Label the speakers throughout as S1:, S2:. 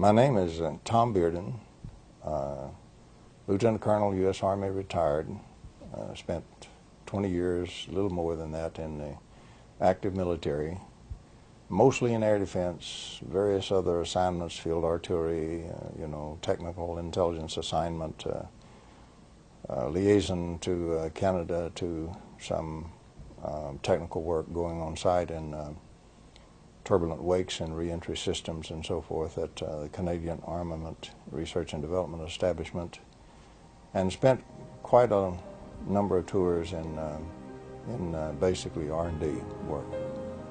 S1: My name is uh, Tom Bearden, uh, Lieutenant Colonel, U.S. Army retired. Uh, spent 20 years, a little more than that, in the active military, mostly in air defense, various other assignments, field artillery, uh, you know, technical intelligence assignment, uh, uh, liaison to Canada to some um, technical work going on site in turbulent wakes and reentry systems and so forth at uh, the Canadian Armament Research and Development Establishment and spent quite a number of tours in, uh, in uh, basically R&D work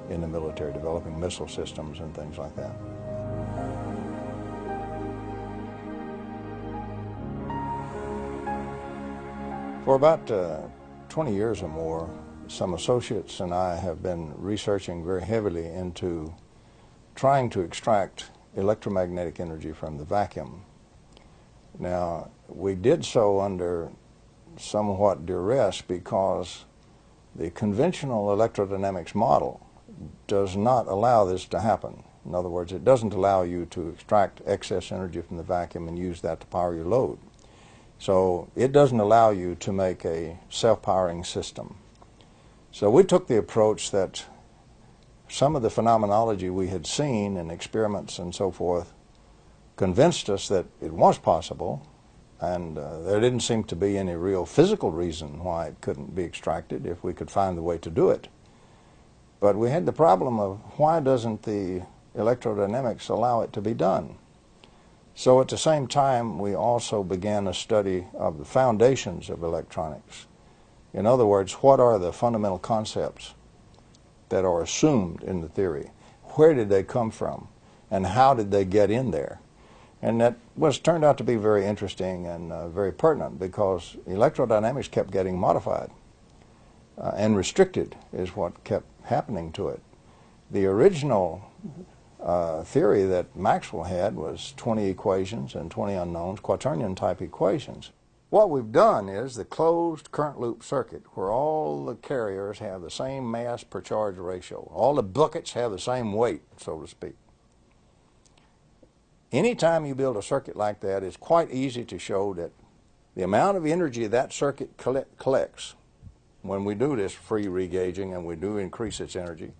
S1: in the military, developing missile systems and things like that. For about uh, 20 years or more, some associates and I have been researching very heavily into trying to extract electromagnetic energy from the vacuum. Now, we did so under somewhat duress because the conventional electrodynamics model does not allow this to happen. In other words, it doesn't allow you to extract excess energy from the vacuum and use that to power your load. So it doesn't allow you to make a self-powering system. So we took the approach that some of the phenomenology we had seen in experiments and so forth convinced us that it was possible and uh, there didn't seem to be any real physical reason why it couldn't be extracted if we could find the way to do it. But we had the problem of why doesn't the electrodynamics allow it to be done? So at the same time, we also began a study of the foundations of electronics. In other words, what are the fundamental concepts that are assumed in the theory? Where did they come from? And how did they get in there? And that was turned out to be very interesting and uh, very pertinent because electrodynamics kept getting modified uh, and restricted is what kept happening to it. The original uh, theory that Maxwell had was 20 equations and 20 unknowns, quaternion type equations. What we've done is the closed current loop circuit where all the carriers have the same mass per charge ratio. All the buckets have the same weight, so to speak. Anytime you build a circuit like that, it's quite easy to show that the amount of energy that circuit collects when we do this free regauging and we do increase its energy,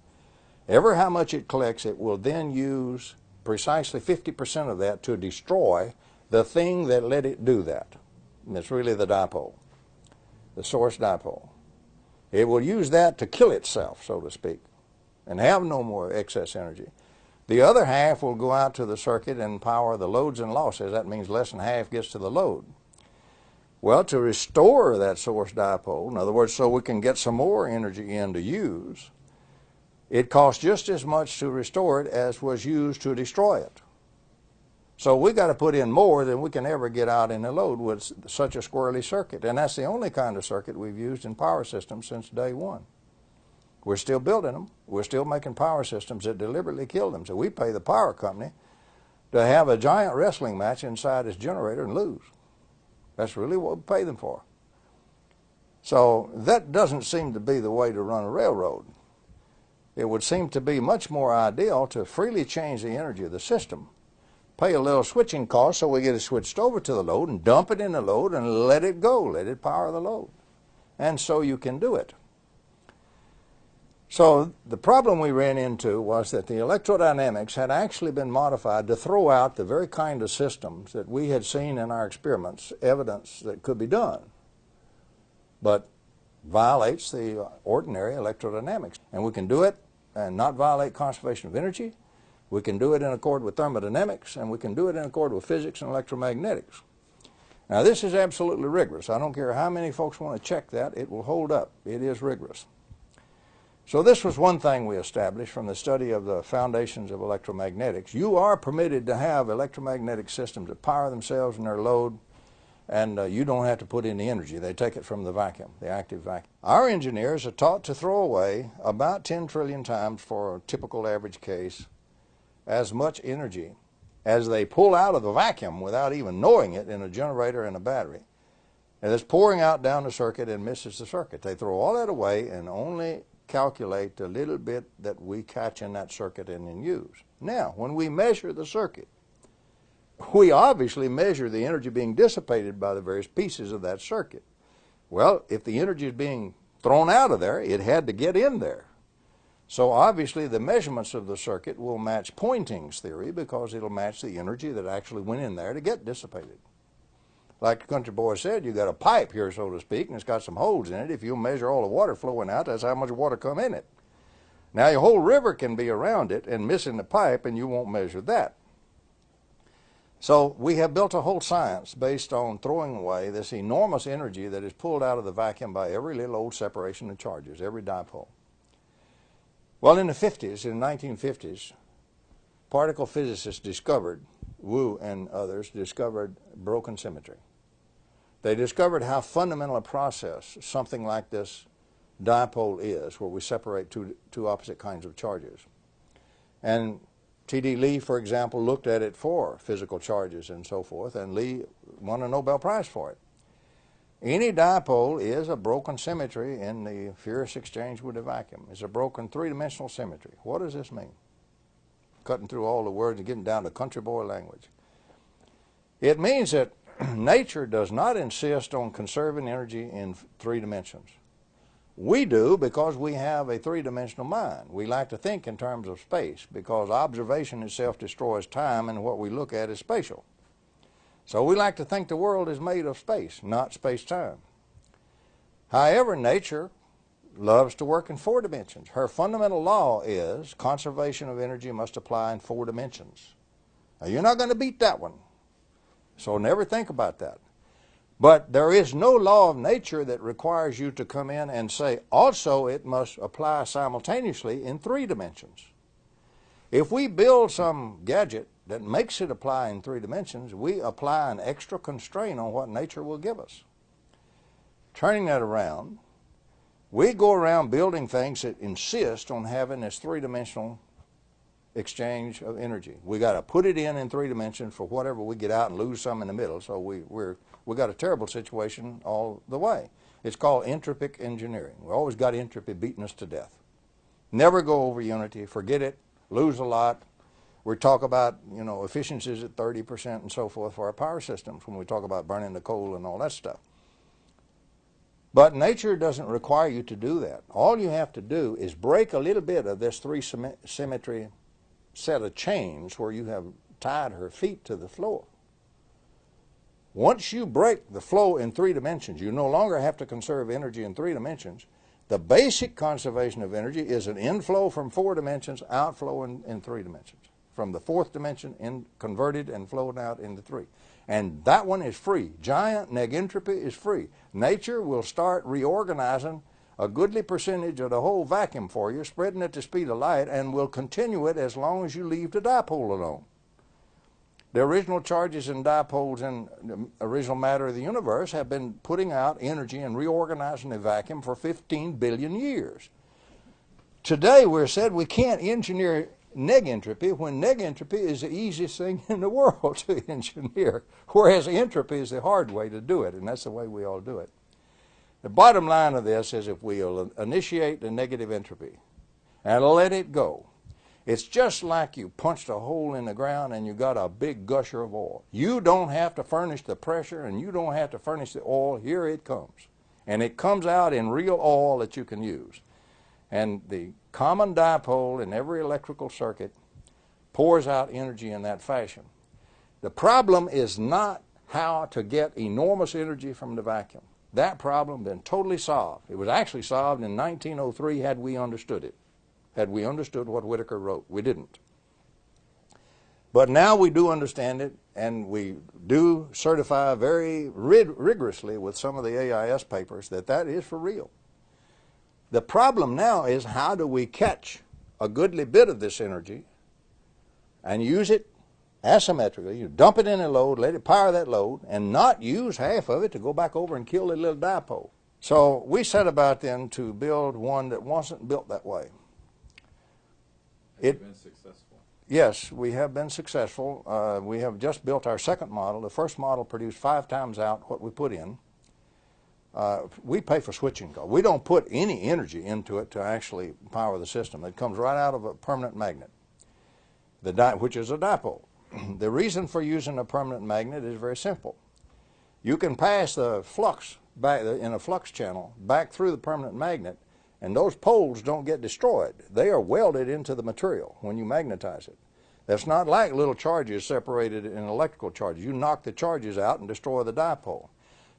S1: ever how much it collects, it will then use precisely 50% of that to destroy the thing that let it do that. And it's really the dipole, the source dipole. It will use that to kill itself, so to speak, and have no more excess energy. The other half will go out to the circuit and power the loads and losses. That means less than half gets to the load. Well, to restore that source dipole, in other words, so we can get some more energy in to use, it costs just as much to restore it as was used to destroy it. So we got to put in more than we can ever get out in a load with such a squirrely circuit. And that's the only kind of circuit we've used in power systems since day one. We're still building them. We're still making power systems that deliberately kill them. So we pay the power company to have a giant wrestling match inside its generator and lose. That's really what we pay them for. So that doesn't seem to be the way to run a railroad. It would seem to be much more ideal to freely change the energy of the system, pay a little switching cost so we get it switched over to the load and dump it in the load and let it go, let it power the load. And so you can do it. So the problem we ran into was that the electrodynamics had actually been modified to throw out the very kind of systems that we had seen in our experiments, evidence that could be done, but violates the ordinary electrodynamics. And we can do it and not violate conservation of energy. We can do it in accord with thermodynamics, and we can do it in accord with physics and electromagnetics. Now this is absolutely rigorous. I don't care how many folks want to check that, it will hold up. It is rigorous. So this was one thing we established from the study of the foundations of electromagnetics. You are permitted to have electromagnetic systems that power themselves and their load, and uh, you don't have to put in the energy. They take it from the vacuum, the active vacuum. Our engineers are taught to throw away about 10 trillion times for a typical average case as much energy as they pull out of the vacuum without even knowing it in a generator and a battery. And it's pouring out down the circuit and misses the circuit. They throw all that away and only calculate the little bit that we catch in that circuit and then use. Now, when we measure the circuit, we obviously measure the energy being dissipated by the various pieces of that circuit. Well, if the energy is being thrown out of there, it had to get in there. So obviously the measurements of the circuit will match Poynting's theory because it'll match the energy that actually went in there to get dissipated. Like the country boy said, you've got a pipe here, so to speak, and it's got some holes in it. If you measure all the water flowing out, that's how much water come in it. Now your whole river can be around it and missing the pipe, and you won't measure that. So we have built a whole science based on throwing away this enormous energy that is pulled out of the vacuum by every little old separation of charges, every dipole. Well, in the 50s, in the 1950s, particle physicists discovered, Wu and others discovered broken symmetry. They discovered how fundamental a process something like this dipole is, where we separate two, two opposite kinds of charges. And T.D. Lee, for example, looked at it for physical charges and so forth, and Lee won a Nobel Prize for it. Any dipole is a broken symmetry in the furious exchange with a vacuum. It's a broken three-dimensional symmetry. What does this mean? Cutting through all the words and getting down to country boy language. It means that nature does not insist on conserving energy in three dimensions. We do because we have a three-dimensional mind. We like to think in terms of space because observation itself destroys time and what we look at is spatial. So we like to think the world is made of space, not space-time. However, nature loves to work in four dimensions. Her fundamental law is conservation of energy must apply in four dimensions. Now, you're not going to beat that one. So never think about that. But there is no law of nature that requires you to come in and say, also it must apply simultaneously in three dimensions. If we build some gadget that makes it apply in three dimensions, we apply an extra constraint on what nature will give us. Turning that around, we go around building things that insist on having this three-dimensional exchange of energy. We got to put it in in three dimensions for whatever we get out and lose some in the middle. So we we're we got a terrible situation all the way. It's called entropic engineering. We always got entropy beating us to death. Never go over unity. Forget it. Lose a lot we talk about, you know, efficiencies at 30% and so forth for our power systems when we talk about burning the coal and all that stuff. But nature doesn't require you to do that. All you have to do is break a little bit of this three symmetry set of chains where you have tied her feet to the floor. Once you break the flow in three dimensions, you no longer have to conserve energy in three dimensions. The basic conservation of energy is an inflow from four dimensions, outflow in, in three dimensions from the fourth dimension in, converted and flowed out into three. And that one is free. Giant negentropy is free. Nature will start reorganizing a goodly percentage of the whole vacuum for you, spreading it to speed of light, and will continue it as long as you leave the dipole alone. The original charges and dipoles in the original matter of the universe have been putting out energy and reorganizing the vacuum for 15 billion years. Today we're said we can't engineer negentropy when negentropy is the easiest thing in the world to engineer, whereas entropy is the hard way to do it, and that's the way we all do it. The bottom line of this is if we'll initiate the negative entropy and let it go, it's just like you punched a hole in the ground and you got a big gusher of oil. You don't have to furnish the pressure and you don't have to furnish the oil. Here it comes. And it comes out in real oil that you can use. And the common dipole in every electrical circuit pours out energy in that fashion. The problem is not how to get enormous energy from the vacuum. That problem been totally solved. It was actually solved in 1903 had we understood it. Had we understood what Whittaker wrote. We didn't. But now we do understand it, and we do certify very rig rigorously with some of the AIS papers that that is for real. The problem now is how do we catch a goodly bit of this energy and use it asymmetrically. You dump it in a load, let it power that load, and not use half of it to go back over and kill the little dipole. So we set about then to build one that wasn't built that way.
S2: Have it, been successful?
S1: Yes, we have been successful. Uh, we have just built our second model. The first model produced five times out what we put in. We pay for switching costs. We don't put any energy into it to actually power the system. It comes right out of a permanent magnet, the which is a dipole. the reason for using a permanent magnet is very simple. You can pass the flux back in a flux channel back through the permanent magnet and those poles don't get destroyed. They are welded into the material when you magnetize it. That's not like little charges separated in electrical charges. You knock the charges out and destroy the dipole.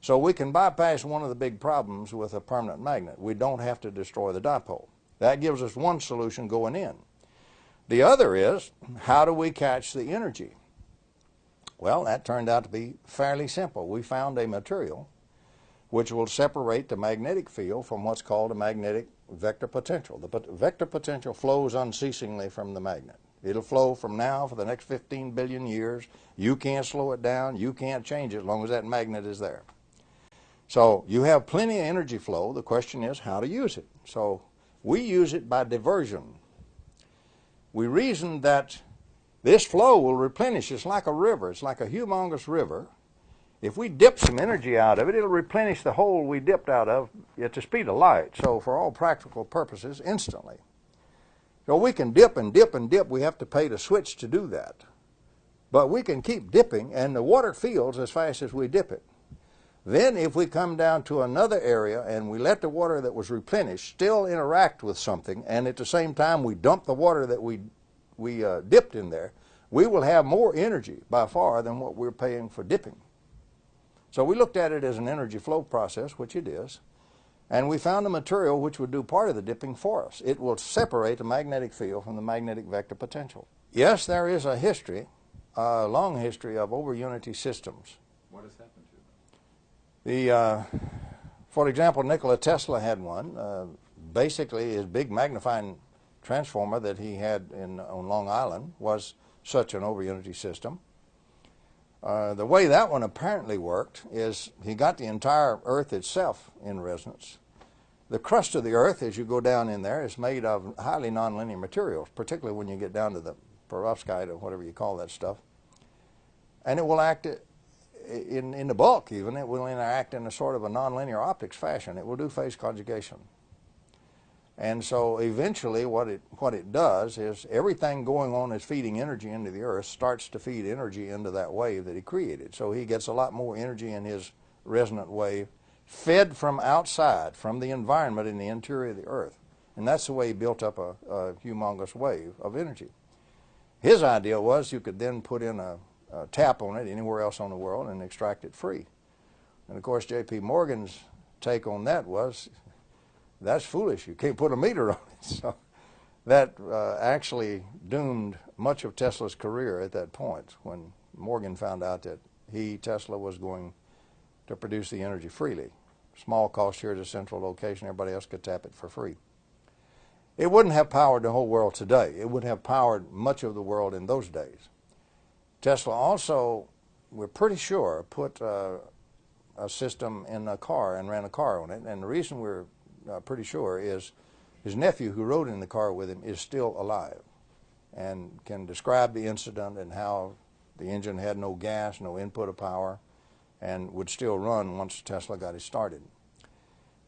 S1: So we can bypass one of the big problems with a permanent magnet. We don't have to destroy the dipole. That gives us one solution going in. The other is, how do we catch the energy? Well, that turned out to be fairly simple. We found a material which will separate the magnetic field from what's called a magnetic vector potential. The vector potential flows unceasingly from the magnet. It'll flow from now for the next 15 billion years. You can't slow it down. You can't change it as long as that magnet is there. So you have plenty of energy flow. The question is how to use it. So we use it by diversion. We reason that this flow will replenish. It's like a river. It's like a humongous river. If we dip some energy out of it, it'll replenish the hole we dipped out of at the speed of light. So for all practical purposes, instantly. So we can dip and dip and dip. We have to pay to switch to do that. But we can keep dipping, and the water feels as fast as we dip it. Then if we come down to another area and we let the water that was replenished still interact with something and at the same time we dump the water that we, we uh, dipped in there, we will have more energy by far than what we're paying for dipping. So we looked at it as an energy flow process, which it is, and we found a material which would do part of the dipping for us. It will separate the magnetic field from the magnetic vector potential. Yes, there is a history, a long history of over unity systems.
S2: What has happened?
S1: The, uh, for example, Nikola Tesla had one. Uh, basically, his big magnifying transformer that he had in, on Long Island was such an over-unity system. Uh, the way that one apparently worked is he got the entire Earth itself in resonance. The crust of the Earth, as you go down in there, is made of highly nonlinear materials, particularly when you get down to the perovskite or whatever you call that stuff. And it will act in, in the bulk even, it will interact in a sort of a nonlinear optics fashion. It will do phase conjugation. And so eventually what it, what it does is everything going on is feeding energy into the earth starts to feed energy into that wave that he created. So he gets a lot more energy in his resonant wave fed from outside, from the environment in the interior of the earth. And that's the way he built up a, a humongous wave of energy. His idea was you could then put in a, uh, tap on it anywhere else on the world and extract it free. And of course, J.P. Morgan's take on that was, that's foolish. You can't put a meter on it. So that uh, actually doomed much of Tesla's career at that point when Morgan found out that he, Tesla, was going to produce the energy freely. Small cost here at a central location, everybody else could tap it for free. It wouldn't have powered the whole world today. It would have powered much of the world in those days. Tesla also, we're pretty sure, put uh, a system in a car and ran a car on it. And the reason we're uh, pretty sure is his nephew, who rode in the car with him, is still alive and can describe the incident and how the engine had no gas, no input of power, and would still run once Tesla got it started.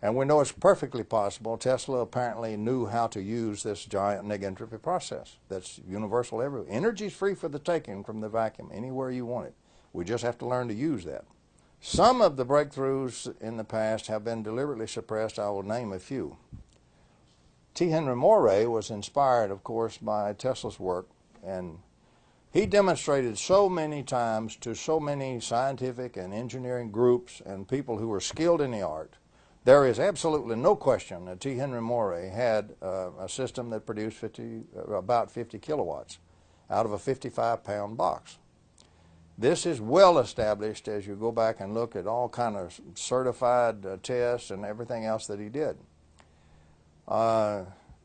S1: And we know it's perfectly possible. Tesla apparently knew how to use this giant negentropy process that's universal everywhere. Energy is free for the taking from the vacuum anywhere you want it. We just have to learn to use that. Some of the breakthroughs in the past have been deliberately suppressed. I will name a few. T. Henry Moray was inspired, of course, by Tesla's work, and he demonstrated so many times to so many scientific and engineering groups and people who were skilled in the art there is absolutely no question that T. Henry Moray had uh, a system that produced 50, uh, about 50 kilowatts out of a 55 pound box. This is well established as you go back and look at all kind of certified uh, tests and everything else that he did. Uh,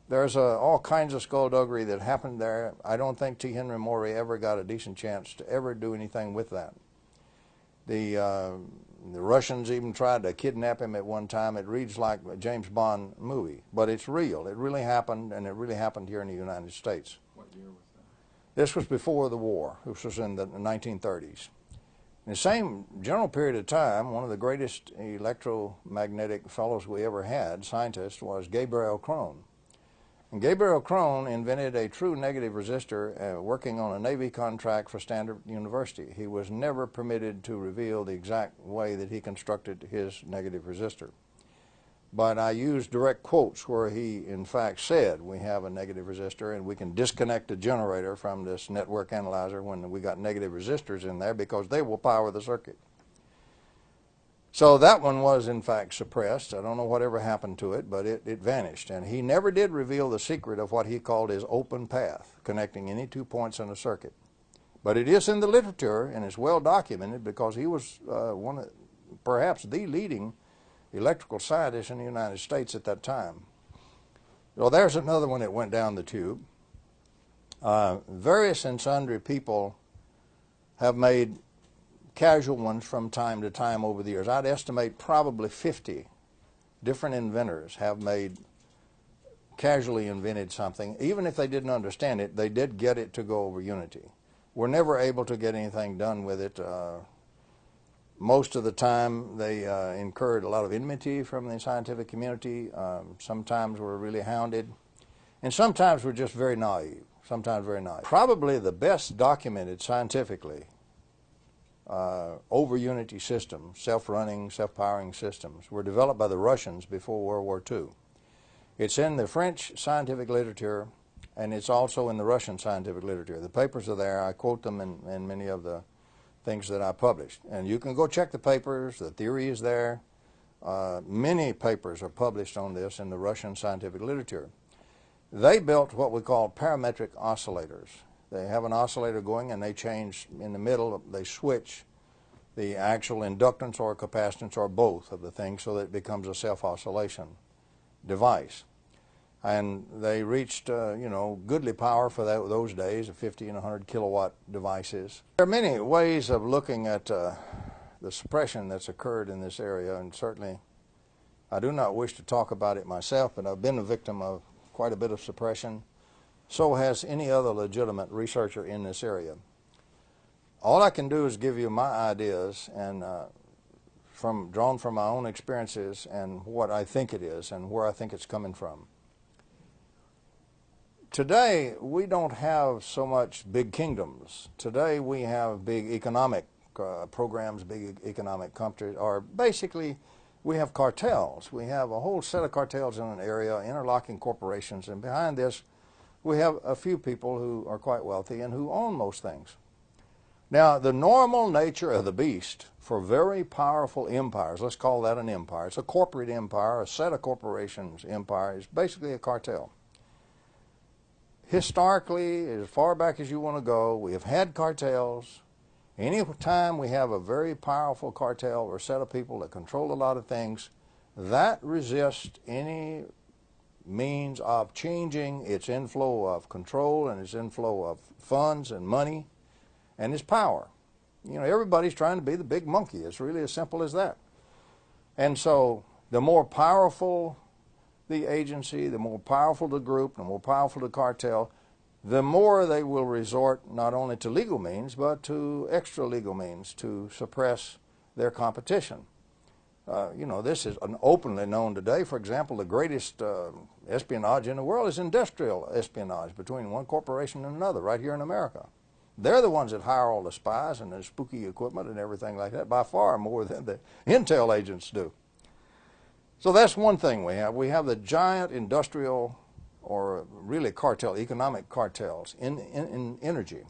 S1: there's uh, all kinds of skullduggery that happened there. I don't think T. Henry Moray ever got a decent chance to ever do anything with that. The uh, the Russians even tried to kidnap him at one time. It reads like a James Bond movie, but it's real. It really happened, and it really happened here in the United States.
S2: What year was that?
S1: This was before the war. This was in the 1930s. In the same general period of time, one of the greatest electromagnetic fellows we ever had, scientist, was Gabriel Kron. Gabriel Kron invented a true negative resistor uh, working on a Navy contract for Stanford University. He was never permitted to reveal the exact way that he constructed his negative resistor. But I used direct quotes where he, in fact, said we have a negative resistor and we can disconnect the generator from this network analyzer when we got negative resistors in there because they will power the circuit. So that one was in fact suppressed. I don't know whatever happened to it, but it, it vanished. And he never did reveal the secret of what he called his open path, connecting any two points in a circuit. But it is in the literature and it's well documented because he was uh, one of, perhaps the leading electrical scientist in the United States at that time. Well, there's another one that went down the tube. Uh, various and sundry people have made casual ones from time to time over the years. I'd estimate probably 50 different inventors have made casually invented something. Even if they didn't understand it, they did get it to go over Unity. We're never able to get anything done with it. Uh, most of the time, they uh, incurred a lot of enmity from the scientific community. Um, sometimes we're really hounded. And sometimes we're just very naive. Sometimes very naive. Probably the best documented scientifically uh, over Unity systems, self-running, self-powering systems, were developed by the Russians before World War II. It's in the French scientific literature, and it's also in the Russian scientific literature. The papers are there. I quote them in, in many of the things that I published. And you can go check the papers. The theory is there. Uh, many papers are published on this in the Russian scientific literature. They built what we call parametric oscillators. They have an oscillator going and they change in the middle, they switch the actual inductance or capacitance or both of the thing so that it becomes a self-oscillation device. And they reached, uh, you know, goodly power for that, those days, of 50 and 100 kilowatt devices. There are many ways of looking at uh, the suppression that's occurred in this area, and certainly I do not wish to talk about it myself, but I've been a victim of quite a bit of suppression. So has any other legitimate researcher in this area. All I can do is give you my ideas and uh, from drawn from my own experiences and what I think it is and where I think it's coming from. Today, we don't have so much big kingdoms. Today, we have big economic uh, programs, big economic countries, or basically, we have cartels. We have a whole set of cartels in an area, interlocking corporations, and behind this, we have a few people who are quite wealthy and who own most things. Now, the normal nature of the beast for very powerful empires, let's call that an empire, it's a corporate empire, a set of corporations empire, is basically a cartel. Historically, as far back as you want to go, we have had cartels. Any time we have a very powerful cartel or set of people that control a lot of things, that resists any means of changing its inflow of control and its inflow of funds and money and its power. You know, everybody's trying to be the big monkey. It's really as simple as that. And so the more powerful the agency, the more powerful the group, the more powerful the cartel, the more they will resort not only to legal means, but to extra legal means to suppress their competition. Uh, you know, this is an openly known today. For example, the greatest uh, espionage in the world is industrial espionage between one corporation and another right here in America. They're the ones that hire all the spies and the spooky equipment and everything like that by far more than the intel agents do. So that's one thing we have. We have the giant industrial or really cartel, economic cartels in, in, in energy.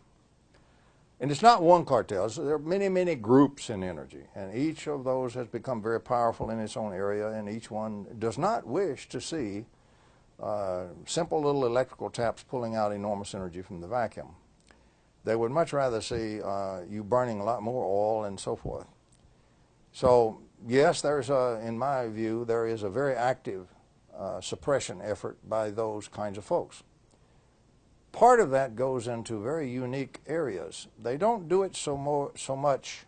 S1: And it's not one cartel. So there are many, many groups in energy, and each of those has become very powerful in its own area, and each one does not wish to see uh, simple little electrical taps pulling out enormous energy from the vacuum. They would much rather see uh, you burning a lot more oil and so forth. So yes, there's a, in my view, there is a very active uh, suppression effort by those kinds of folks part of that goes into very unique areas. They don't do it so more so much.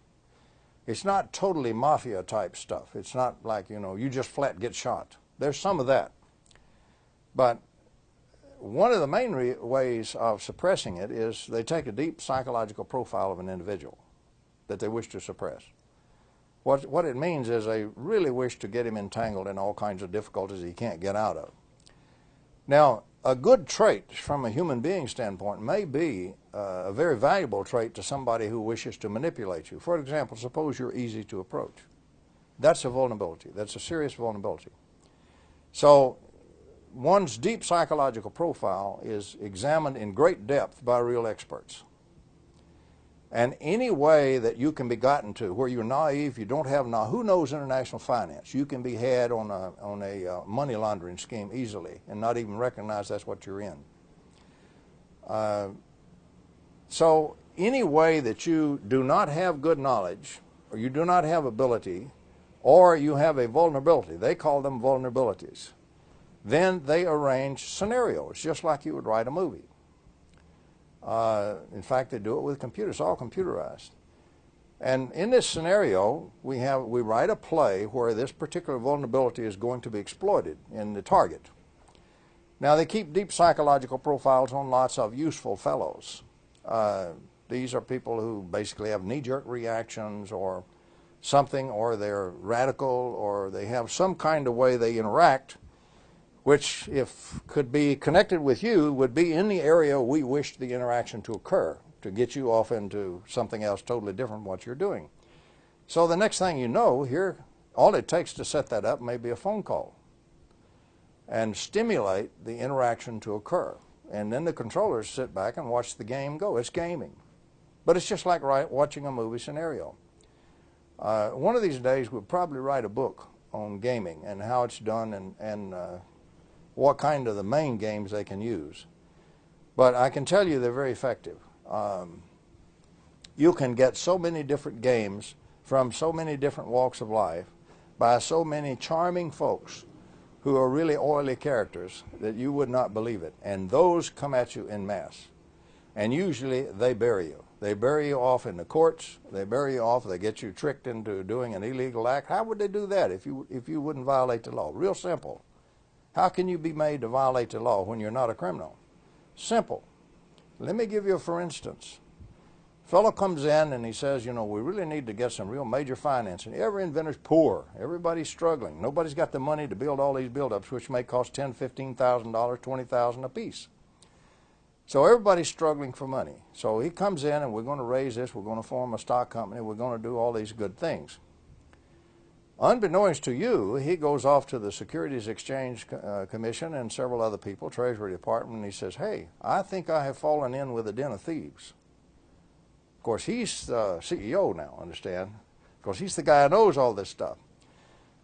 S1: It's not totally mafia type stuff. It's not like you know you just flat get shot. There's some of that, but one of the main ways of suppressing it is they take a deep psychological profile of an individual that they wish to suppress. What, what it means is they really wish to get him entangled in all kinds of difficulties he can't get out of. Now, a good trait from a human being standpoint may be uh, a very valuable trait to somebody who wishes to manipulate you. For example, suppose you're easy to approach. That's a vulnerability. That's a serious vulnerability. So one's deep psychological profile is examined in great depth by real experts. And any way that you can be gotten to where you're naive, you don't have now, who knows international finance? You can be had on a, on a uh, money laundering scheme easily and not even recognize that's what you're in. Uh, so any way that you do not have good knowledge or you do not have ability or you have a vulnerability, they call them vulnerabilities, then they arrange scenarios just like you would write a movie. Uh, in fact, they do it with computers, all computerized. And in this scenario, we have we write a play where this particular vulnerability is going to be exploited in the target. Now they keep deep psychological profiles on lots of useful fellows. Uh, these are people who basically have knee-jerk reactions or something, or they're radical, or they have some kind of way they interact which if could be connected with you would be in the area we wish the interaction to occur to get you off into something else totally different what you're doing. So the next thing you know here all it takes to set that up may be a phone call and stimulate the interaction to occur and then the controllers sit back and watch the game go. It's gaming. But it's just like watching a movie scenario. Uh, one of these days we'll probably write a book on gaming and how it's done and, and uh, what kind of the main games they can use. But I can tell you they're very effective. Um, you can get so many different games from so many different walks of life by so many charming folks who are really oily characters that you would not believe it. And those come at you in mass. And usually they bury you. They bury you off in the courts. They bury you off. They get you tricked into doing an illegal act. How would they do that if you, if you wouldn't violate the law? Real simple. How can you be made to violate the law when you're not a criminal? Simple. Let me give you a for instance. Fellow comes in and he says, you know, we really need to get some real major financing. Every inventor's poor. Everybody's struggling. Nobody's got the money to build all these build-ups, which may cost ten, fifteen thousand dollars, twenty thousand a piece. So everybody's struggling for money. So he comes in and we're going to raise this. We're going to form a stock company. We're going to do all these good things. Unbeknownst to you, he goes off to the Securities Exchange uh, Commission and several other people, Treasury Department, and he says, hey, I think I have fallen in with a den of thieves. Of course, he's the CEO now, understand? Because he's the guy who knows all this stuff.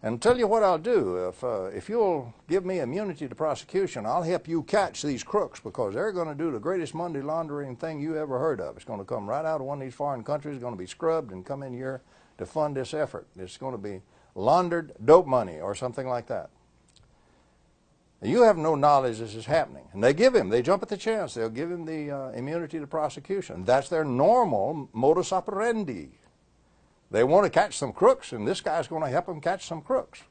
S1: And tell you what I'll do. If, uh, if you'll give me immunity to prosecution, I'll help you catch these crooks because they're going to do the greatest money laundering thing you ever heard of. It's going to come right out of one of these foreign countries, it's going to be scrubbed and come in here to fund this effort. It's going to be laundered dope money or something like that. You have no knowledge this is happening. And they give him, they jump at the chance, they'll give him the uh, immunity to prosecution. That's their normal modus operandi. They want to catch some crooks, and this guy's going to help them catch some crooks.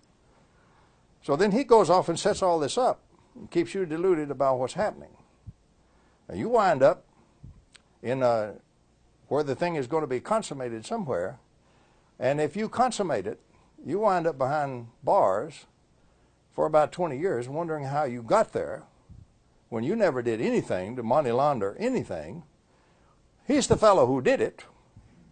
S1: So then he goes off and sets all this up and keeps you deluded about what's happening. Now you wind up in a, uh, where the thing is going to be consummated somewhere, and if you consummate it, you wind up behind bars for about 20 years wondering how you got there when you never did anything to money launder anything. He's the fellow who did it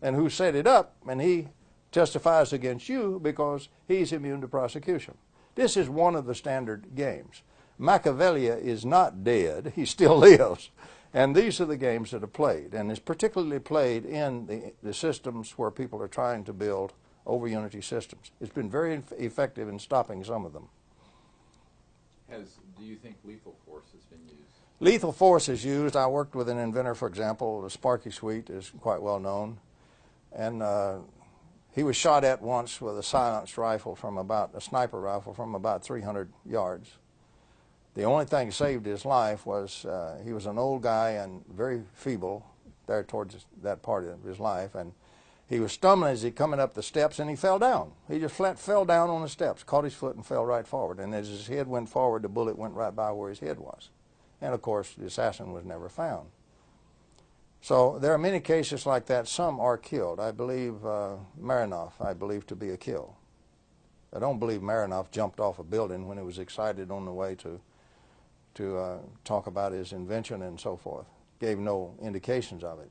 S1: and who set it up, and he testifies against you because he's immune to prosecution. This is one of the standard games. Machiavelli is not dead, he still lives. And these are the games that are played, and it's particularly played in the, the systems where people are trying to build over Unity systems. It's been very effective in stopping some of them.
S2: Has, do you think lethal force has been used?
S1: Lethal force is used. I worked with an inventor, for example, the Sparky Sweet is quite well known. And uh, he was shot at once with a silenced rifle from about, a sniper rifle from about 300 yards. The only thing saved his life was uh, he was an old guy and very feeble there towards that part of his life. And he was stumbling as he coming up the steps and he fell down. He just flat fell down on the steps, caught his foot and fell right forward. And as his head went forward, the bullet went right by where his head was. And of course, the assassin was never found. So there are many cases like that. Some are killed. I believe uh, Marinov, I believe to be a kill. I don't believe Marinov jumped off a building when he was excited on the way to to uh, talk about his invention and so forth. Gave no indications of it.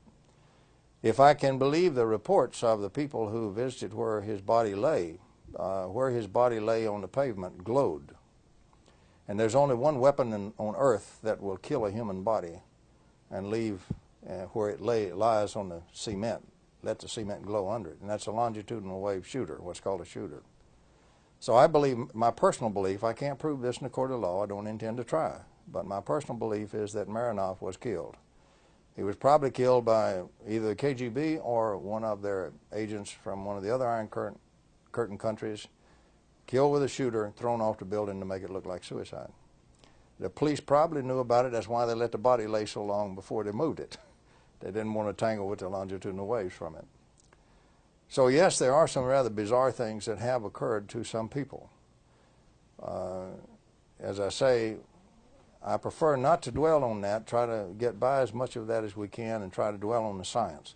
S1: If I can believe the reports of the people who visited where his body lay, uh, where his body lay on the pavement glowed. And there's only one weapon in, on earth that will kill a human body and leave uh, where it lay, lies on the cement, let the cement glow under it. And that's a longitudinal wave shooter, what's called a shooter. So I believe, my personal belief, I can't prove this in a court of law, I don't intend to try, but my personal belief is that Marinov was killed. He was probably killed by either the KGB or one of their agents from one of the other Iron Curtain, curtain countries, killed with a shooter, thrown off the building to make it look like suicide. The police probably knew about it. That's why they let the body lay so long before they moved it. They didn't want to tangle with the longitudinal waves from it. So yes, there are some rather bizarre things that have occurred to some people. Uh, as I say, I prefer not to dwell on that, try to get by as much of that as we can and try to dwell on the science.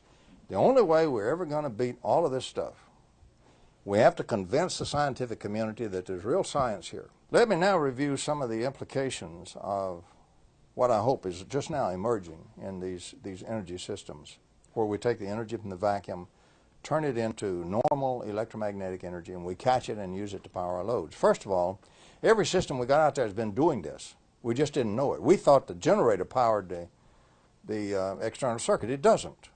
S1: The only way we're ever going to beat all of this stuff, we have to convince the scientific community that there's real science here. Let me now review some of the implications of what I hope is just now emerging in these, these energy systems, where we take the energy from the vacuum, turn it into normal electromagnetic energy, and we catch it and use it to power our loads. First of all, every system we got out there has been doing this. We just didn't know it. We thought the generator powered the, the uh, external circuit. It doesn't.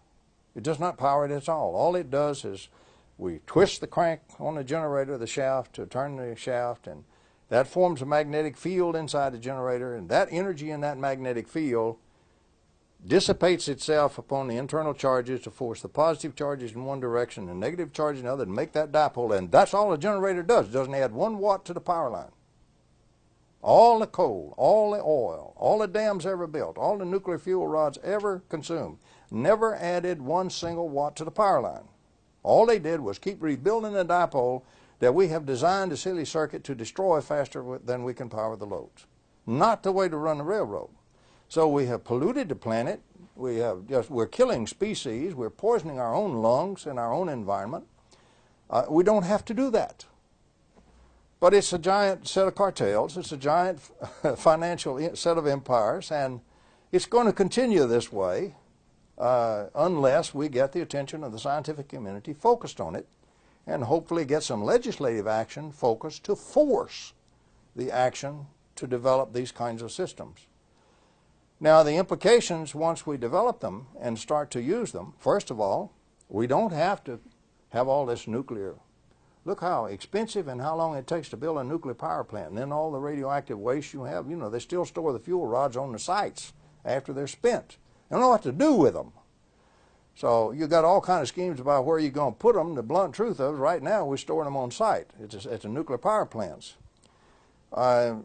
S1: It does not power it at all. All it does is we twist the crank on the generator, the shaft, to turn the shaft, and that forms a magnetic field inside the generator, and that energy in that magnetic field dissipates itself upon the internal charges to force the positive charges in one direction and negative charges in the other and make that dipole. And that's all the generator does. It doesn't add one watt to the power line. All the coal, all the oil, all the dams ever built, all the nuclear fuel rods ever consumed, never added one single watt to the power line. All they did was keep rebuilding the dipole that we have designed a silly circuit to destroy faster than we can power the loads. Not the way to run the railroad. So we have polluted the planet. We have just, we're killing species. We're poisoning our own lungs and our own environment. Uh, we don't have to do that. But it's a giant set of cartels. It's a giant financial set of empires, and it's going to continue this way uh, unless we get the attention of the scientific community focused on it and hopefully get some legislative action focused to force the action to develop these kinds of systems. Now the implications once we develop them and start to use them, first of all, we don't have to have all this nuclear Look how expensive and how long it takes to build a nuclear power plant. And then all the radioactive waste you have, you know, they still store the fuel rods on the sites after they're spent. They don't know what to do with them. So you've got all kind of schemes about where you're going to put them. The blunt truth of it, right now we're storing them on site. It's a, it's a nuclear power plants. Uh,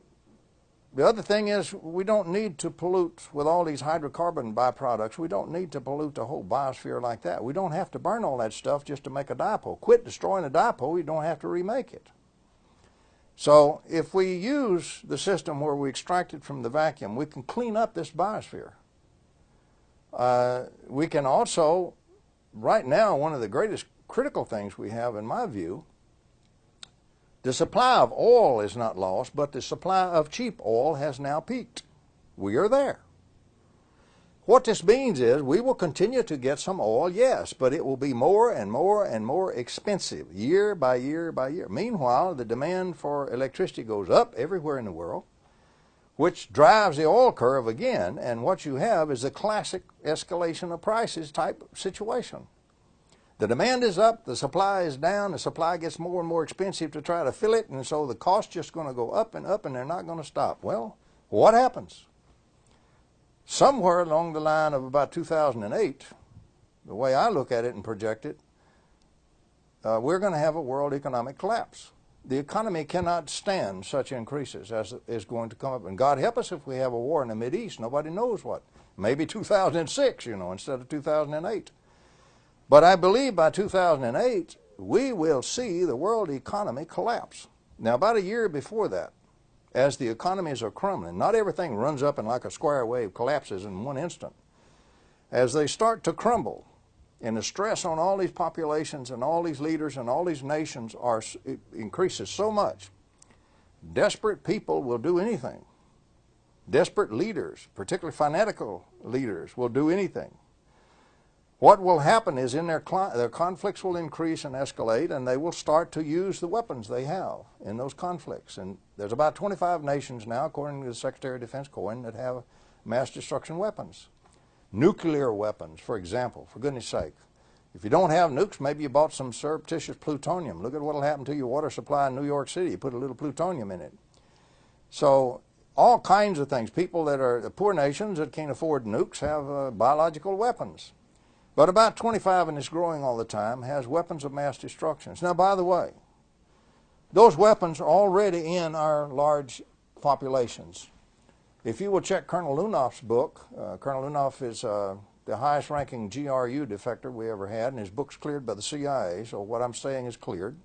S1: the other thing is we don't need to pollute with all these hydrocarbon byproducts. We don't need to pollute the whole biosphere like that. We don't have to burn all that stuff just to make a dipole. Quit destroying a dipole, you don't have to remake it. So if we use the system where we extract it from the vacuum, we can clean up this biosphere. Uh, we can also, right now, one of the greatest critical things we have, in my view, the supply of oil is not lost, but the supply of cheap oil has now peaked. We are there. What this means is we will continue to get some oil, yes, but it will be more and more and more expensive year by year by year. Meanwhile, the demand for electricity goes up everywhere in the world, which drives the oil curve again, and what you have is a classic escalation of prices type situation. The demand is up, the supply is down, the supply gets more and more expensive to try to fill it, and so the cost just going to go up and up and they're not going to stop. Well, what happens? Somewhere along the line of about 2008, the way I look at it and project it, uh, we're going to have a world economic collapse. The economy cannot stand such increases as is going to come up. And God help us if we have a war in the Mideast. Nobody knows what. Maybe 2006, you know, instead of 2008. But I believe by 2008, we will see the world economy collapse. Now, about a year before that, as the economies are crumbling, not everything runs up and like a square wave collapses in one instant. As they start to crumble, and the stress on all these populations and all these leaders and all these nations are increases so much, desperate people will do anything Desperate leaders, particularly fanatical leaders, will do anything. What will happen is in their, their conflicts will increase and escalate, and they will start to use the weapons they have in those conflicts. And there's about 25 nations now, according to the Secretary of Defense Cohen, that have mass destruction weapons. Nuclear weapons, for example, for goodness sake. If you don't have nukes, maybe you bought some surreptitious plutonium. Look at what will happen to your water supply in New York City. You put a little plutonium in it. So all kinds of things. People that are poor nations that can't afford nukes have uh, biological weapons. But about 25, and it's growing all the time, has weapons of mass destruction. Now, by the way, those weapons are already in our large populations. If you will check Colonel Lunev's book, uh, Colonel Lunev is uh, the highest ranking GRU defector we ever had, and his book's cleared by the CIA, so what I'm saying is cleared.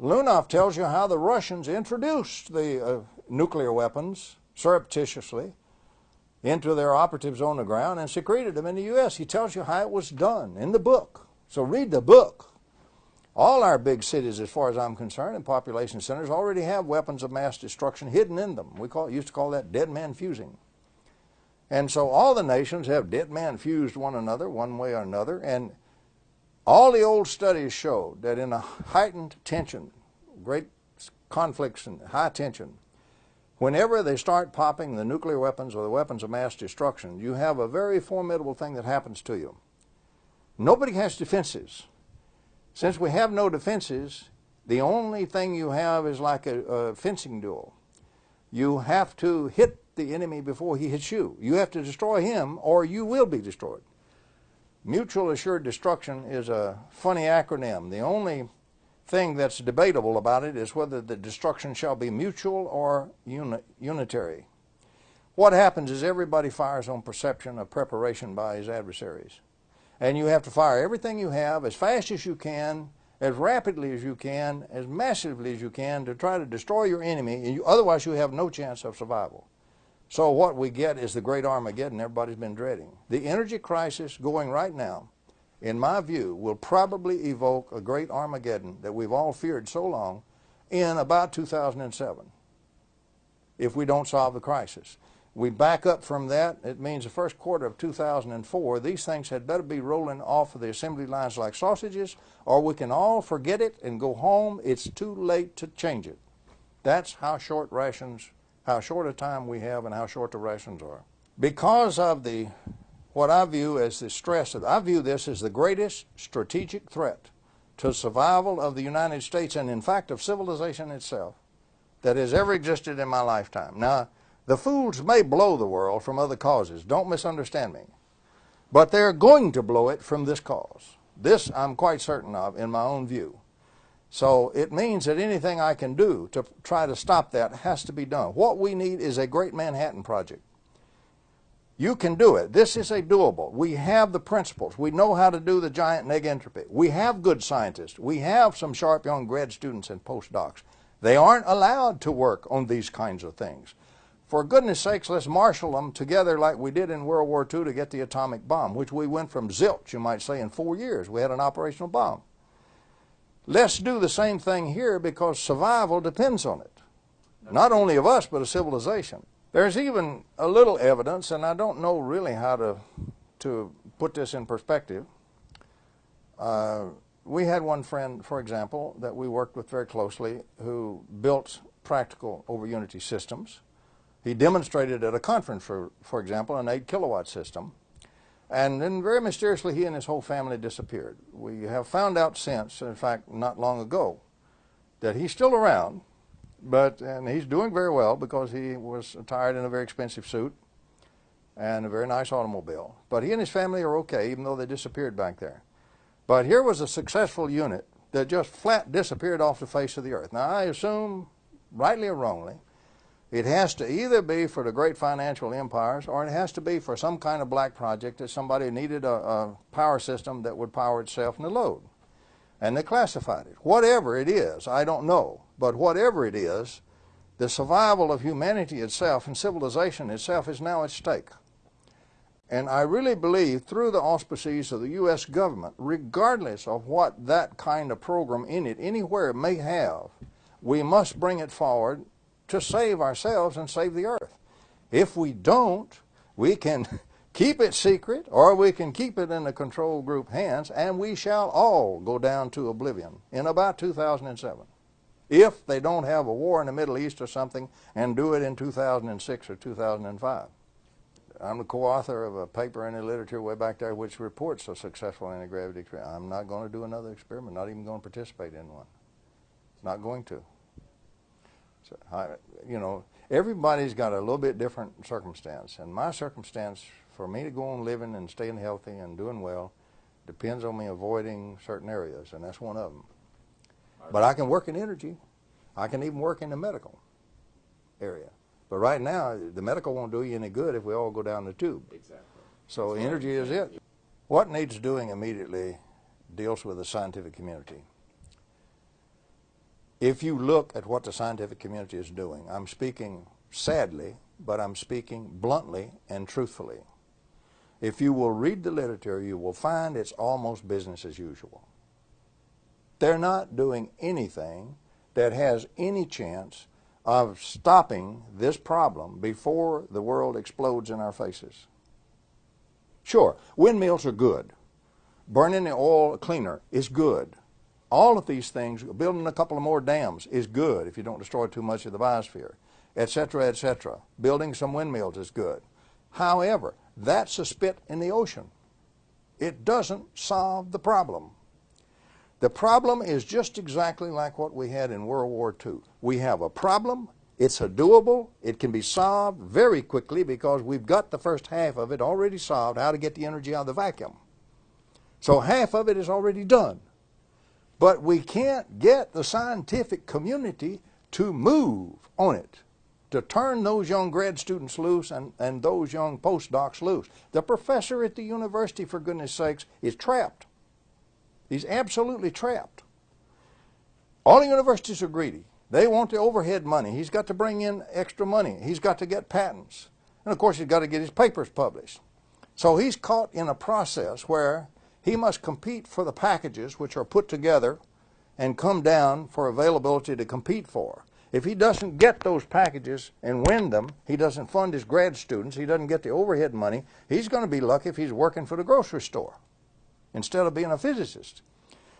S1: Lunev tells you how the Russians introduced the uh, nuclear weapons surreptitiously into their operatives on the ground and secreted them in the U.S. He tells you how it was done in the book. So read the book. All our big cities, as far as I'm concerned, and population centers already have weapons of mass destruction hidden in them. We call, used to call that dead man fusing. And so all the nations have dead man fused one another one way or another. And all the old studies showed that in a heightened tension, great conflicts and high tension, Whenever they start popping the nuclear weapons or the weapons of mass destruction, you have a very formidable thing that happens to you. Nobody has defenses. Since we have no defenses, the only thing you have is like a, a fencing duel. You have to hit the enemy before he hits you. You have to destroy him or you will be destroyed. Mutual assured destruction is a funny acronym. The only thing that's debatable about it is whether the destruction shall be mutual or uni unitary. What happens is everybody fires on perception of preparation by his adversaries. And you have to fire everything you have as fast as you can, as rapidly as you can, as massively as you can to try to destroy your enemy, and you, otherwise you have no chance of survival. So what we get is the great Armageddon everybody's been dreading. The energy crisis going right now in my view, will probably evoke a great Armageddon that we've all feared so long in about 2007 if we don't solve the crisis. We back up from that, it means the first quarter of 2004, these things had better be rolling off of the assembly lines like sausages, or we can all forget it and go home. It's too late to change it. That's how short rations, how short a time we have and how short the rations are. Because of the what I view as the stress of, I view this as the greatest strategic threat to survival of the United States and in fact of civilization itself that has ever existed in my lifetime. Now, the fools may blow the world from other causes. Don't misunderstand me. But they're going to blow it from this cause. This I'm quite certain of in my own view. So it means that anything I can do to try to stop that has to be done. What we need is a great Manhattan Project. You can do it. This is a doable. We have the principles. We know how to do the giant neg entropy. We have good scientists. We have some sharp young grad students and postdocs. They aren't allowed to work on these kinds of things. For goodness sakes, let's marshal them together like we did in World War II to get the atomic bomb, which we went from zilch, you might say, in four years. We had an operational bomb. Let's do the same thing here because survival depends on it. Not only of us, but of civilization. There's even a little evidence, and I don't know really how to, to put this in perspective. Uh, we had one friend, for example, that we worked with very closely who built practical over unity systems. He demonstrated at a conference, for, for example, an 8 kilowatt system. And then very mysteriously, he and his whole family disappeared. We have found out since, in fact, not long ago, that he's still around, but and he's doing very well because he was attired in a very expensive suit and a very nice automobile. But he and his family are okay, even though they disappeared back there. But here was a successful unit that just flat disappeared off the face of the earth. Now, I assume, rightly or wrongly, it has to either be for the great financial empires or it has to be for some kind of black project that somebody needed a, a power system that would power itself in the load. And they classified it. Whatever it is, I don't know. But whatever it is, the survival of humanity itself and civilization itself is now at stake. And I really believe through the auspices of the U.S. government, regardless of what that kind of program in it anywhere may have, we must bring it forward to save ourselves and save the earth. If we don't, we can keep it secret or we can keep it in the control group hands and we shall all go down to oblivion in about 2007 if they don't have a war in the Middle East or something and do it in 2006 or 2005. I'm the co-author of a paper in the literature way back there which reports a successful anti-gravity experiment. I'm not going to do another experiment, not even going to participate in one. Not going to. So, I, you know, everybody's got a little bit different circumstance. And my circumstance, for me to go on living and staying healthy and doing well, depends on me avoiding certain areas, and that's one of them. But I can work in energy. I can even work in the medical area. But right now, the medical won't do you any good if we all go down the tube.
S2: Exactly.
S1: So energy is it. What needs doing immediately deals with the scientific community. If you look at what the scientific community is doing, I'm speaking sadly, but I'm speaking bluntly and truthfully. If you will read the literature, you will find it's almost business as usual. They're not doing anything that has any chance of stopping this problem before the world explodes in our faces. Sure, windmills are good. Burning the oil cleaner is good. All of these things, building a couple of more dams is good if you don't destroy too much of the biosphere, etc., etc. Building some windmills is good. However, that's a spit in the ocean. It doesn't solve the problem. The problem is just exactly like what we had in World War II. We have a problem, it's a doable, it can be solved very quickly because we've got the first half of it already solved, how to get the energy out of the vacuum. So half of it is already done. But we can't get the scientific community to move on it, to turn those young grad students loose and, and those young postdocs loose. The professor at the university, for goodness sakes, is trapped. He's absolutely trapped. All the universities are greedy. They want the overhead money. He's got to bring in extra money. He's got to get patents. And of course, he's got to get his papers published. So he's caught in a process where he must compete for the packages which are put together and come down for availability to compete for. If he doesn't get those packages and win them, he doesn't fund his grad students, he doesn't get the overhead money, he's going to be lucky if he's working for the grocery store instead of being a physicist.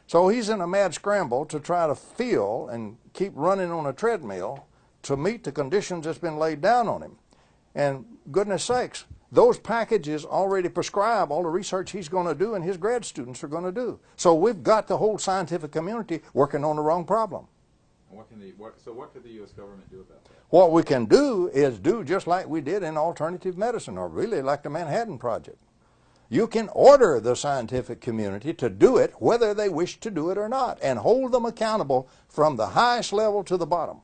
S1: So he's in a mad scramble to try to feel and keep running on a treadmill to meet the conditions that's been laid down on him. And goodness sakes, those packages already prescribe all the research he's going to do and his grad students are going to do. So we've got the whole scientific community working on the wrong problem.
S2: What can the, what, so what could the U.S. government do about that?
S1: What we can do is do just like we did in alternative medicine, or really like the Manhattan Project. You can order the scientific community to do it whether they wish to do it or not, and hold them accountable from the highest level to the bottom.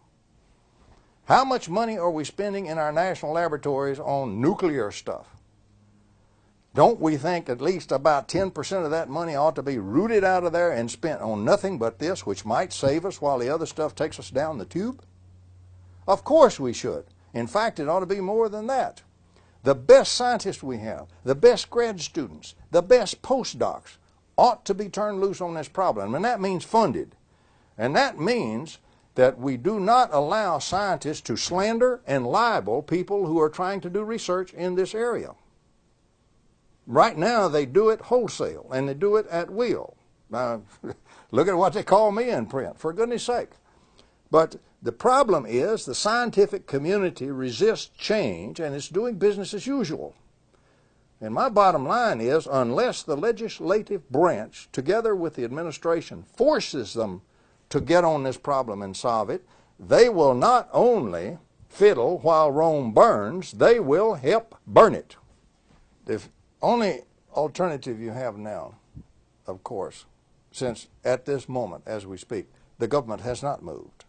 S1: How much money are we spending in our national laboratories on nuclear stuff? Don't we think at least about 10% of that money ought to be rooted out of there and spent on nothing but this, which might save us while the other stuff takes us down the tube? Of course we should. In fact, it ought to be more than that. The best scientists we have, the best grad students, the best postdocs ought to be turned loose on this problem, and that means funded. And that means that we do not allow scientists to slander and libel people who are trying to do research in this area. Right now, they do it wholesale and they do it at will. Now, look at what they call me in print, for goodness sake. But the problem is the scientific community resists change and it's doing business as usual. And my bottom line is unless the legislative branch, together with the administration, forces them to get on this problem and solve it, they will not only fiddle while Rome burns, they will help burn it. The only alternative you have now, of course, since at this moment, as we speak, the government has not moved.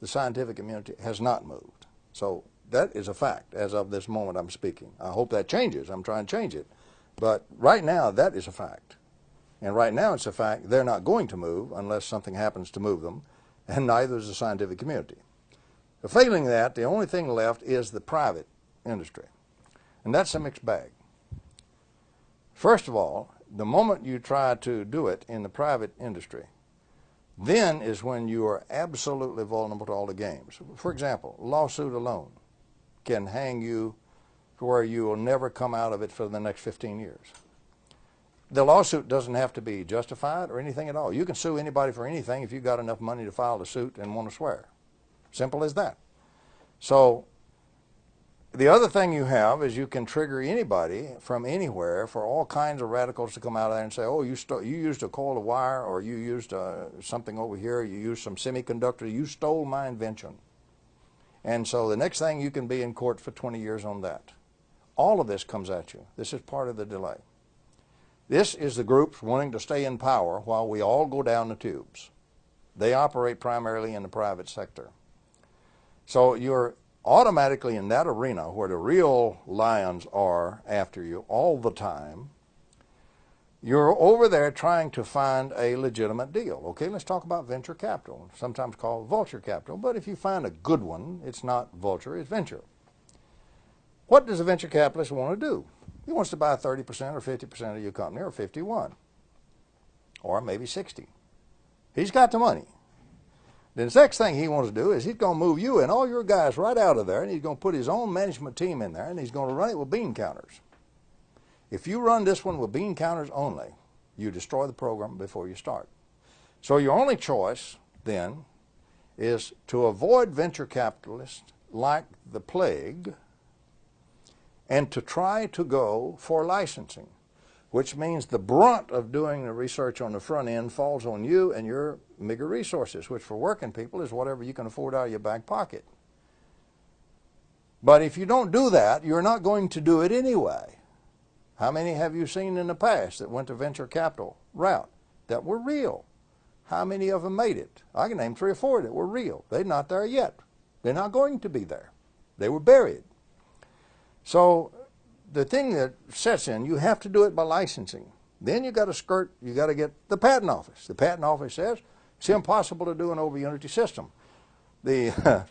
S1: The scientific community has not moved. So that is a fact as of this moment I'm speaking. I hope that changes. I'm trying to change it. But right now, that is a fact. And right now it's a fact they're not going to move unless something happens to move them, and neither is the scientific community. But failing that, the only thing left is the private industry. And that's a mixed bag. First of all, the moment you try to do it in the private industry, then is when you are absolutely vulnerable to all the games. For example, lawsuit alone can hang you to where you will never come out of it for the next 15 years. The lawsuit doesn't have to be justified or anything at all. You can sue anybody for anything if you've got enough money to file the suit and want to swear. Simple as that. So the other thing you have is you can trigger anybody from anywhere for all kinds of radicals to come out of there and say, oh, you, you used a coil of wire or you used uh, something over here, you used some semiconductor, you stole my invention. And so the next thing you can be in court for 20 years on that. All of this comes at you. This is part of the delay. This is the groups wanting to stay in power while we all go down the tubes. They operate primarily in the private sector. So you're automatically in that arena where the real lions are after you all the time, you're over there trying to find a legitimate deal. Okay, let's talk about venture capital, sometimes called vulture capital. But if you find a good one, it's not vulture, it's venture. What does a venture capitalist want to do? He wants to buy 30% or 50% of your company, or 51, or maybe 60. He's got the money. The next thing he wants to do is he's going to move you and all your guys right out of there, and he's going to put his own management team in there, and he's going to run it with bean counters. If you run this one with bean counters only, you destroy the program before you start. So your only choice then is to avoid venture capitalists like the plague and to try to go for licensing which means the brunt of doing the research on the front end falls on you and your meager resources, which for working people is whatever you can afford out of your back pocket. But if you don't do that, you're not going to do it anyway. How many have you seen in the past that went to venture capital route that were real? How many of them made it? I can name three or four that were real. They're not there yet. They're not going to be there. They were buried. So the thing that sets in, you have to do it by licensing. Then you got to skirt, you got to get the patent office. The patent office says it's impossible to do an over unity system. The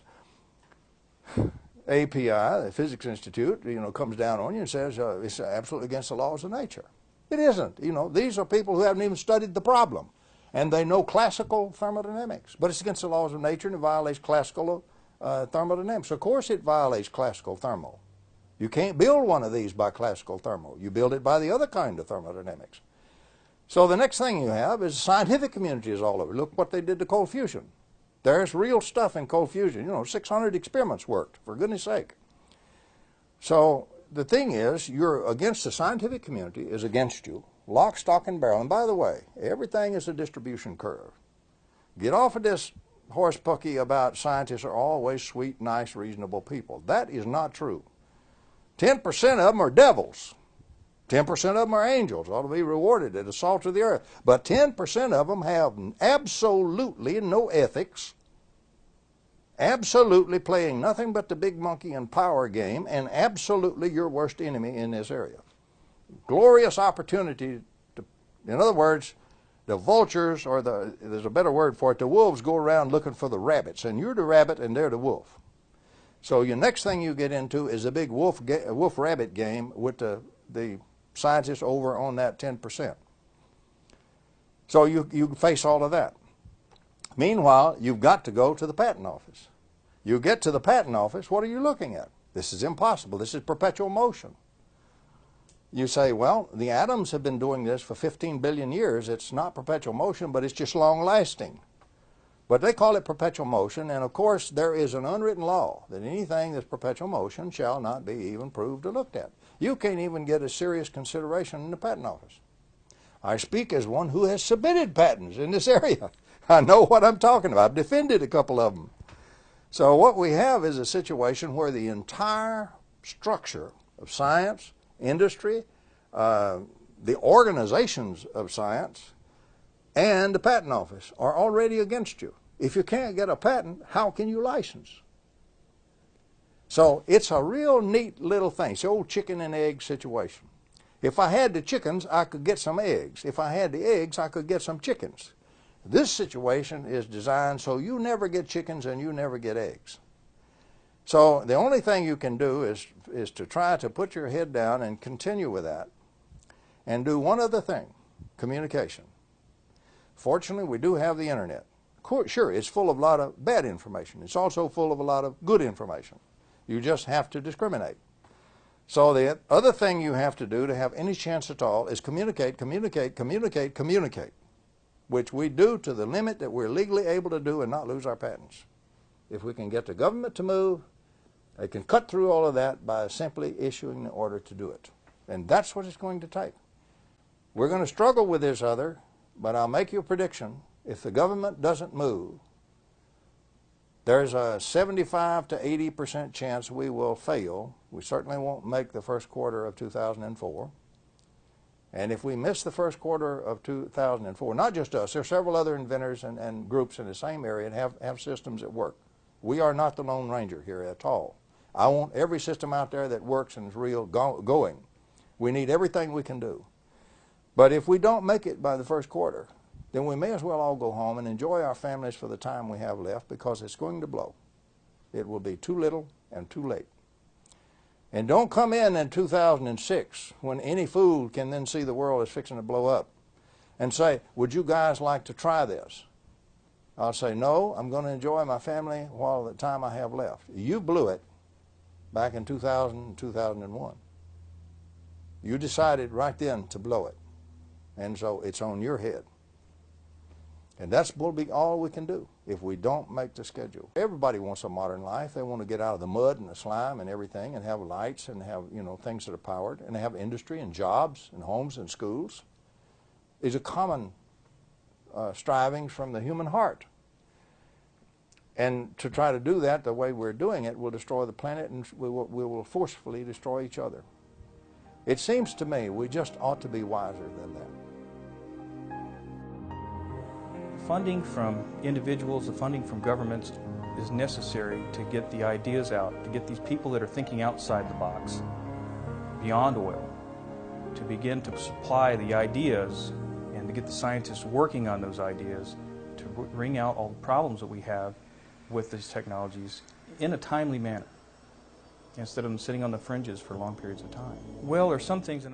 S1: API, the Physics Institute, you know, comes down on you and says uh, it's absolutely against the laws of nature. It isn't. You know, these are people who haven't even studied the problem, and they know classical thermodynamics, but it's against the laws of nature and it violates classical uh, thermodynamics. Of course, it violates classical thermo. You can't build one of these by classical thermo. You build it by the other kind of thermodynamics. So the next thing you have is the scientific community is all over. Look what they did to cold fusion. There's real stuff in cold fusion. You know, 600 experiments worked, for goodness sake. So the thing is, you're against the scientific community is against you, lock, stock, and barrel. And by the way, everything is a distribution curve. Get off of this horse pucky about scientists are always sweet, nice, reasonable people. That is not true. 10% of them are devils. 10% of them are angels, ought to be rewarded at the salt of the earth. But 10% of them have absolutely no ethics, absolutely playing nothing but the big monkey and power game, and absolutely your worst enemy in this area. Glorious opportunity to, in other words, the vultures, or the, there's a better word for it, the wolves go around looking for the rabbits, and you're the rabbit and they're the wolf. So your next thing you get into is a big wolf wolf rabbit game with the the scientists over on that 10%. So you you face all of that. Meanwhile, you've got to go to the patent office. You get to the patent office, what are you looking at? This is impossible. This is perpetual motion. You say, well, the atoms have been doing this for 15 billion years. It's not perpetual motion, but it's just long lasting. But they call it perpetual motion, and of course there is an unwritten law that anything that's perpetual motion shall not be even proved or looked at. You can't even get a serious consideration in the patent office. I speak as one who has submitted patents in this area. I know what I'm talking about. I've defended a couple of them. So what we have is a situation where the entire structure of science, industry, uh, the organizations of science, and the patent office are already against you. If you can't get a patent, how can you license? So it's a real neat little thing. It's the old chicken and egg situation. If I had the chickens, I could get some eggs. If I had the eggs, I could get some chickens. This situation is designed so you never get chickens and you never get eggs. So the only thing you can do is, is to try to put your head down and continue with that and do one other thing, communication. Fortunately, we do have the internet. Sure, it's full of a lot of bad information. It's also full of a lot of good information. You just have to discriminate. So the other thing you have to do to have any chance at all is communicate, communicate, communicate, communicate, which we do to the limit that we're legally able to do and not lose our patents. If we can get the government to move, they can cut through all of that by simply issuing the order to do it. And that's what it's going to take. We're going to struggle with this other, but I'll make you a prediction. If the government doesn't move, there's a 75 to 80 percent chance we will fail. We certainly won't make the first quarter of 2004. And if we miss the first quarter of 2004, not just us, there are several other inventors and, and groups in the same area and have, have systems that work. We are not the Lone Ranger here at all. I want every system out there that works and is real go going. We need everything we can do. But if we don't make it by the first quarter, then we may as well all go home and enjoy our families for the time we have left because it's going to blow. It will be too little and too late. And don't come in in 2006 when any fool can then see the world is fixing to blow up and say, Would you guys like to try this? I'll say, No, I'm going to enjoy my family while the time I have left. You blew it back in 2000 and 2001. You decided right then to blow it. And so it's on your head. And that's will be all we can do if we don't make the schedule. Everybody wants a modern life. They want to get out of the mud and the slime and everything and have lights and have, you know, things that are powered and have industry and jobs and homes and schools. Is a common uh, striving from the human heart. And to try to do that the way we're doing it will destroy the planet and we will, we will forcefully destroy each other. It seems to me we just ought to be wiser than that.
S3: Funding from individuals, the funding from governments is necessary to get the ideas out, to get these people that are thinking outside the box, beyond oil, to begin to supply the ideas and to get the scientists working on those ideas to bring out all the problems that we have with these technologies in a timely manner instead of them sitting on the fringes for long periods of time. Well, there are some things in